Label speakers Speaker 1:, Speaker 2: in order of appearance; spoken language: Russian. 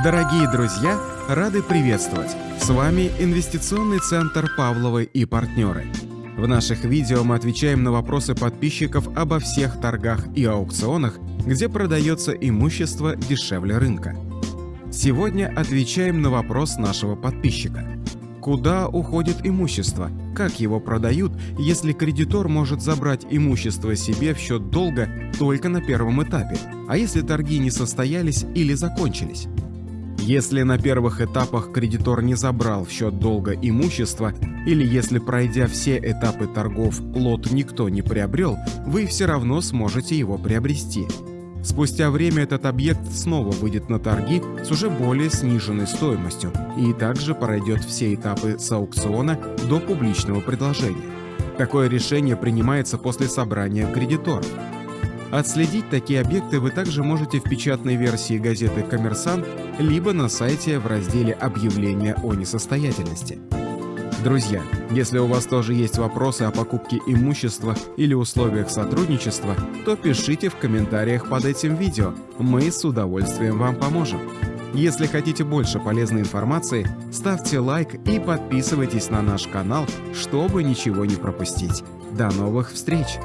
Speaker 1: Дорогие друзья, рады приветствовать! С вами Инвестиционный центр Павловы и партнеры. В наших видео мы отвечаем на вопросы подписчиков обо всех торгах и аукционах, где продается имущество дешевле рынка. Сегодня отвечаем на вопрос нашего подписчика. Куда уходит имущество? Как его продают, если кредитор может забрать имущество себе в счет долга только на первом этапе, а если торги не состоялись или закончились? Если на первых этапах кредитор не забрал в счет долга имущество, или если пройдя все этапы торгов лот никто не приобрел, вы все равно сможете его приобрести. Спустя время этот объект снова выйдет на торги с уже более сниженной стоимостью и также пройдет все этапы с аукциона до публичного предложения. Такое решение принимается после собрания кредиторов. Отследить такие объекты вы также можете в печатной версии газеты «Коммерсант» либо на сайте в разделе «Объявления о несостоятельности». Друзья, если у вас тоже есть вопросы о покупке имущества или условиях сотрудничества, то пишите в комментариях под этим видео, мы с удовольствием вам поможем. Если хотите больше полезной информации, ставьте лайк и подписывайтесь на наш канал, чтобы ничего не пропустить. До новых встреч!